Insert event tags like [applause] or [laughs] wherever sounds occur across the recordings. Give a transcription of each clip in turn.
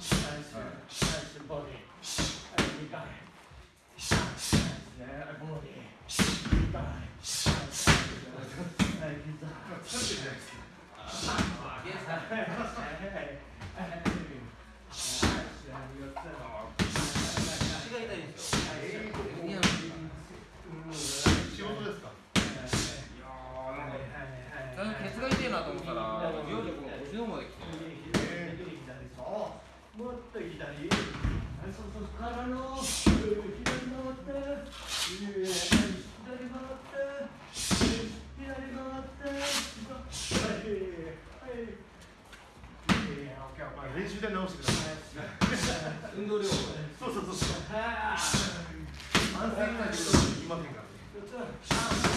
ナイスボディはい2回ナイスねボディ2回ナイスはい膝疲れてるじゃないですかあげさはいはいはいはい足が痛いんですよいや仕事ですか最初ケツが痛いなと思ったら料理この腰の方まで来て練習で直してください。運動量ねそうそうそうそう安静な仕事できませんからね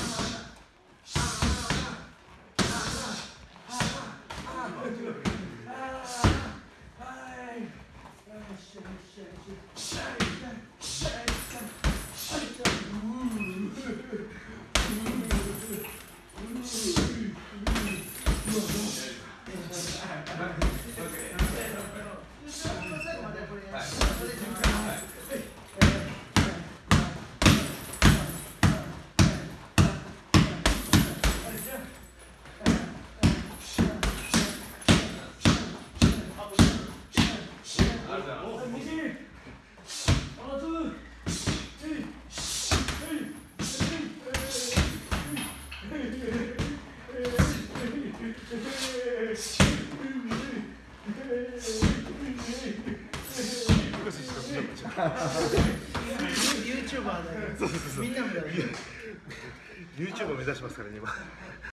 Thank [laughs] you. ユーチューバーだよ。みんなもだよ。YouTube を目指しますからね今